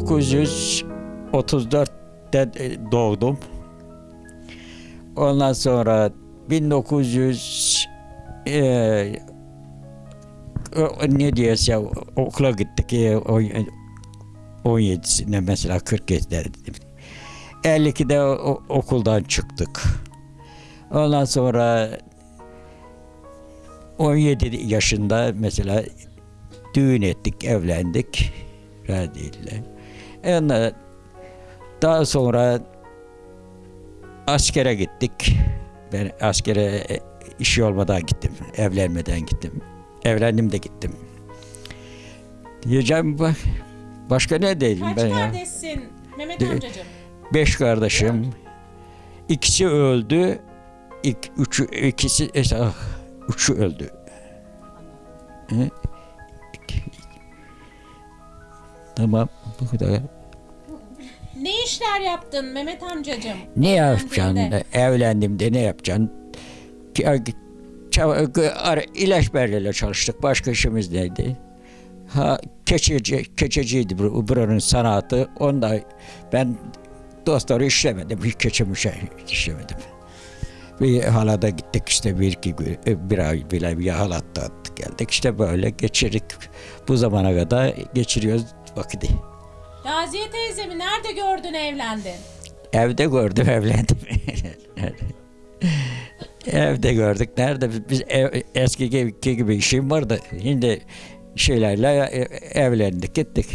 1934'te doğdum. Ondan sonra 1900 e, ne diyese okula gittik. E, o- 17'sinde mesela 47'de 52'de o- okuldan çıktık. Ondan sonra 17 yaşında mesela düğün ettik, evlendik. Radiyle. Ondan daha sonra askere gittik. Ben askere e, işi olmadan gittim. Evlenmeden gittim. Evlendim de gittim. Diyeceğim bak başka ne diyeyim Kaç ben ya? kardeşsin Mehmet De- amcacığım? Beş kardeşim. İkisi öldü. İk, üçü, ikisi, ah, üçü öldü. Hı? Tamam, bu kadar. Ne işler yaptın Mehmet amcacığım? Ne yapacaksın? Evlendim de ne yapacaksın? İlaç berlerle çalıştık. Başka işimiz neydi? Ha keçeci, keçeciydi bu- buranın sanatı. Onda ben dostları işlemedim. Hiç keçimi şey işlemedim. Bir halada gittik işte bir iki gün, e, bir ay bile bir halatta geldik. İşte böyle geçirdik. Bu zamana kadar geçiriyoruz vakiti. Raziye teyzemi nerede gördün evlendin? Evde gördüm evlendim. Evde gördük. Nerede? Biz ev, eski gibi, gibi işim vardı. Şimdi şeylerle e- evlendik gittik.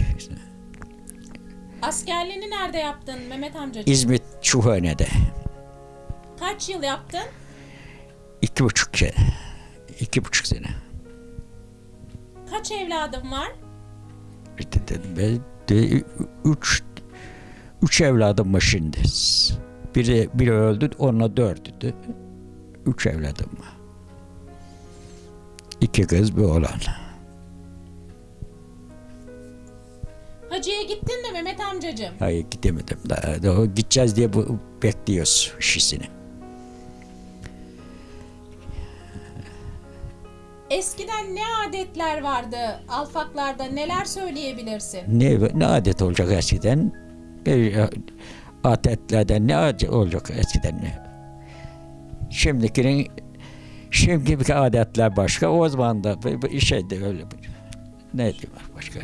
Askerliğini nerede yaptın Mehmet amcacığım? İzmit Çuhane'de. Kaç yıl yaptın? iki buçuk sene. İki buçuk sene. Kaç evladın var? İşte dedim ben de üç, üç evladım var şimdi. Biri, biri öldü, onunla dördüydü. Üç evladım var. İki kız bir oğlan. Hacı'ya gittin mi Mehmet amcacığım? Hayır gidemedim daha. daha gideceğiz diye bu, bekliyoruz işisini. Eskiden ne adetler vardı alfaklarda neler söyleyebilirsin? Ne, ne adet olacak eskiden? E, adetlerden ne adet olacak eskiden? Şimdikinin şimdiki adetler başka. O zaman da bir şeydi öyle. Ne diyeyim başka?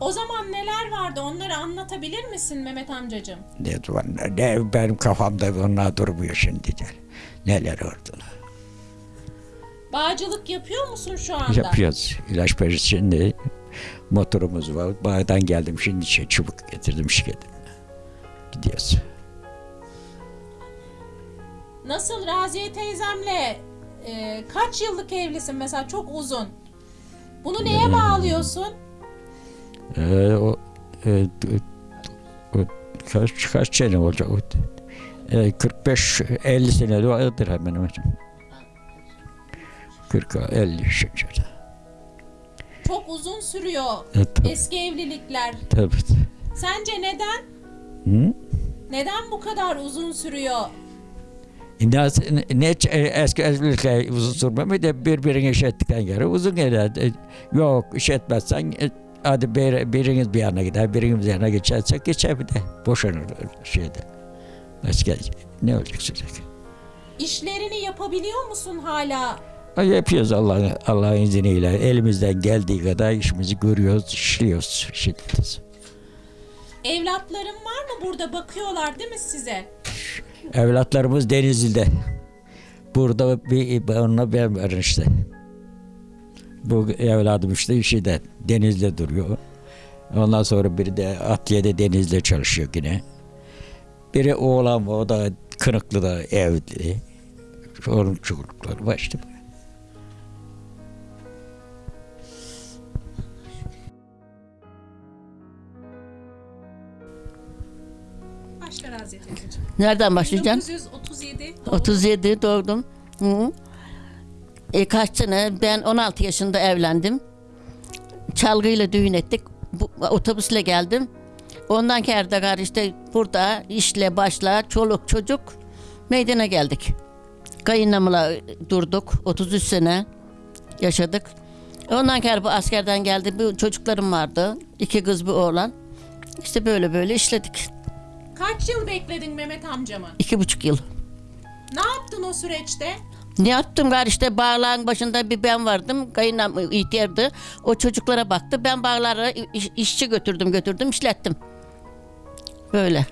O zaman neler vardı onları anlatabilir misin Mehmet amcacığım? Ne ne benim kafamda onlar durmuyor şimdi. Neler oldu? Bağcılık yapıyor musun şu anda? Yapıyoruz. İlaç perisi şimdi motorumuz var. Bağdan geldim şimdi şey, çubuk getirdim şirketim. Gidiyoruz. Nasıl Raziye teyzemle e, kaç yıllık evlisin mesela çok uzun. Bunu neye bağlıyorsun? Ee, o, e, o, kaç, kaç sene olacak? E, 45-50 sene vardır hemen hemen. 40-50 şey. Çok uzun sürüyor E, tabii, eski evlilikler. tabii. Sence neden? Hı? Neden bu kadar uzun sürüyor? Ne, ne e, eski evlilikler uzun sürmemi de birbirini iş ettikten sonra uzun gider. E, Yok iş etmezsen e, hadi bir, biriniz bir yana gider, biriniz bir yana geçersek geçer bir de. Boşanır şeyde. Başka ne olacak sürekli? İşlerini yapabiliyor musun hala? Yapıyoruz Allah'ın Allah'ın izniyle. Elimizden geldiği kadar işimizi görüyoruz, işliyoruz. Şimdi. Evlatların var mı burada bakıyorlar değil mi size? Evlatlarımız Denizli'de. Burada bir onunla ben varım işte. Bu evladım işte şeyde Denizli'de duruyor. Ondan sonra biri de Atiyede Denizli'de çalışıyor yine. Biri oğlan o da Kınıklı'da evli. Onun çocukları var işte. Başla Raziye teyzeciğim. Nereden başlayacağım? 1937 37 doğdum. Hı. E, kaç sene? Ben 16 yaşında evlendim. Çalgıyla düğün ettik. Bu, otobüsle geldim. Ondan kerdegar işte burada işle başla çoluk çocuk meydana geldik. Kayınlamla durduk. 33 sene yaşadık. Ondan sonra bu askerden geldi. Bu çocuklarım vardı. İki kız bir oğlan. İşte böyle böyle işledik. Kaç yıl bekledin Mehmet amcamı? İki buçuk yıl. Ne yaptın o süreçte? Ne yaptım gari işte bağlağın başında bir ben vardım. Kayınlam ihtiyardı. O çocuklara baktı. Ben bağlara iş- işçi götürdüm götürdüm işlettim. Böyle.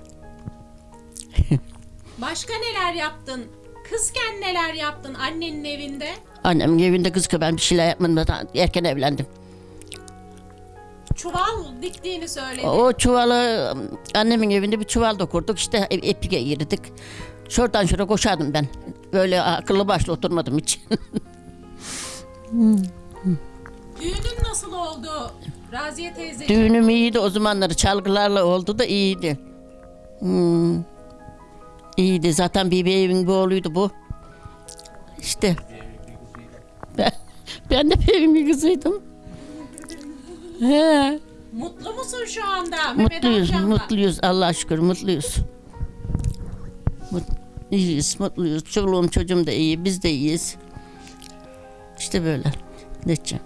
Başka neler yaptın? Kızken neler yaptın annenin evinde? Annemin evinde kız ki ben bir şeyler yapmadım. Erken evlendim. Çuval diktiğini söyledin. O çuvalı annemin evinde bir çuval dokurduk. İşte e- epike girdik. Şuradan şuraya koşardım ben. Böyle akıllı başlı oturmadım hiç. Düğünün nasıl oldu? Raziye teyze. Düğünüm iyiydi o zamanları çalgılarla oldu da iyiydi. Hmm. İyiydi zaten evin bir oğluydu bu. İşte. Ben, ben de bir kızıydım. He. Mutlu musun şu anda Mehmet Mutluyuz, amcamla? mutluyuz. Allah'a şükür mutluyuz. Mut, iyiyiz, mutluyuz. Çoluğum çocuğum da iyi, biz de iyiyiz. İşte böyle. Ne diyeceğim?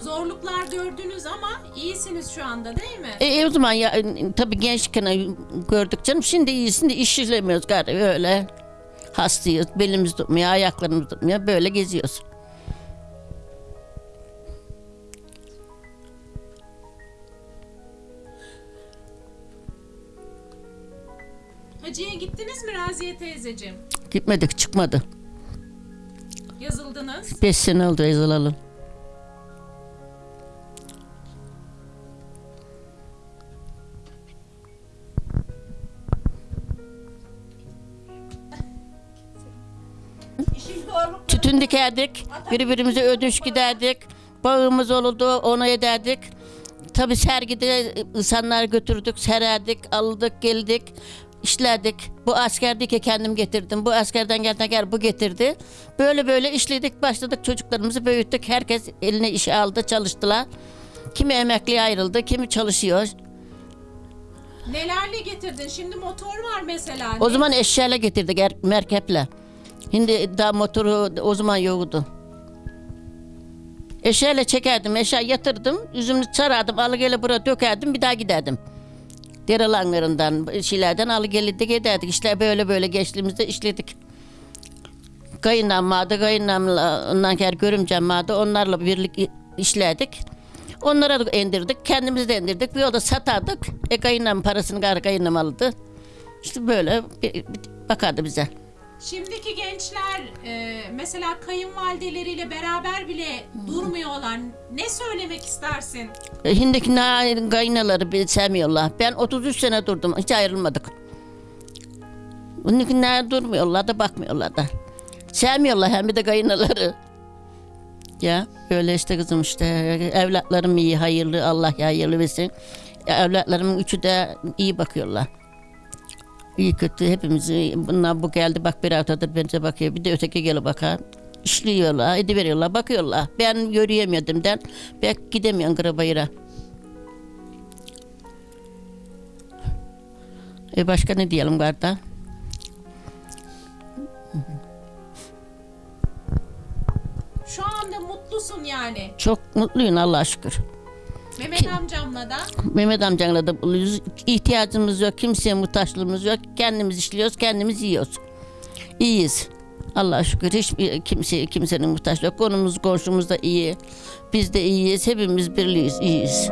Zorluklar gördünüz ama iyisiniz şu anda değil mi? E, e, o zaman ya e, tabii gençken gördük canım. Şimdi iyisin de iş işlemiyoruz gari öyle. Hastayız, belimiz tutmuyor, ayaklarımız tutmuyor. Böyle geziyoruz. Hacı'ya gittiniz mi Raziye teyzeciğim? Gitmedik, çıkmadı. Yazıldınız. Beş sene oldu yazılalı. İşin zorlukları. Tütün dikerdik, birbirimize ödünç giderdik. Bağımız olurdu, onu ederdik. Tabii sergide insanlar götürdük, sererdik, aldık, geldik, işlerdik. Bu askerdeki kendim getirdim, bu askerden gelden gel bu getirdi. Böyle böyle işledik, başladık çocuklarımızı büyüttük. Herkes eline iş aldı, çalıştılar. Kimi emekliye ayrıldı, kimi çalışıyor. Nelerle getirdin? Şimdi motor var mesela. O zaman eşyayla getirdik, er, merkeple. Şimdi daha motoru o zaman yoktu. Eşeğiyle çekerdim, eşeğe yatırdım, üzümünü sarardım, alıgele buraya dökerdim, bir daha giderdim. Derelanlarından, şeylerden alıgelirdik ederdik. İşte böyle böyle geçtiğimizde işledik. Kayınlam vardı, kayınlamla, ondan sonra görümcem vardı, onlarla birlik işlerdik. Onlara da indirdik, kendimiz de indirdik. Bir yolda satardık. E kayınlam parasını gar kayınlam aldı. İşte böyle bakardı bize. Şimdiki gençler e, mesela kayınvalideleriyle beraber bile durmuyorlar. Ne söylemek istersin? E, Hindiki na- kaynaları bir sevmiyorlar. Ben 33 sene durdum. Hiç ayrılmadık. Bundakiler durmuyorlar da bakmıyorlar da. Sevmiyorlar hem de kaynaları. Ya böyle işte kızım işte evlatlarım iyi hayırlı Allah ya hayırlı versin. Evlatlarımın üçü de iyi bakıyorlar. İyi kötü hepimizi bunlar bu geldi bak bir haftadır bence bakıyor bir de öteki gelip bakar. İşliyorlar, ediveriyorlar, bakıyorlar. Ben yürüyemiyordum den. Ben gidemiyorum Karabayır'a. E başka ne diyelim garda? Şu anda mutlusun yani. Çok mutluyum Allah'a şükür. Mehmet amcamla da. Mehmet amcanla da mutluyuz. İhtiyacımız yok, kimseye muhtaçlığımız yok. Kendimiz işliyoruz, kendimiz yiyoruz. İyiyiz. Allah'a şükür hiçbir kimse kimsenin muhtaçlığı yok. Konumuz komşumuz da iyi. Biz de iyiyiz. Hepimiz birliyiz, iyiyiz.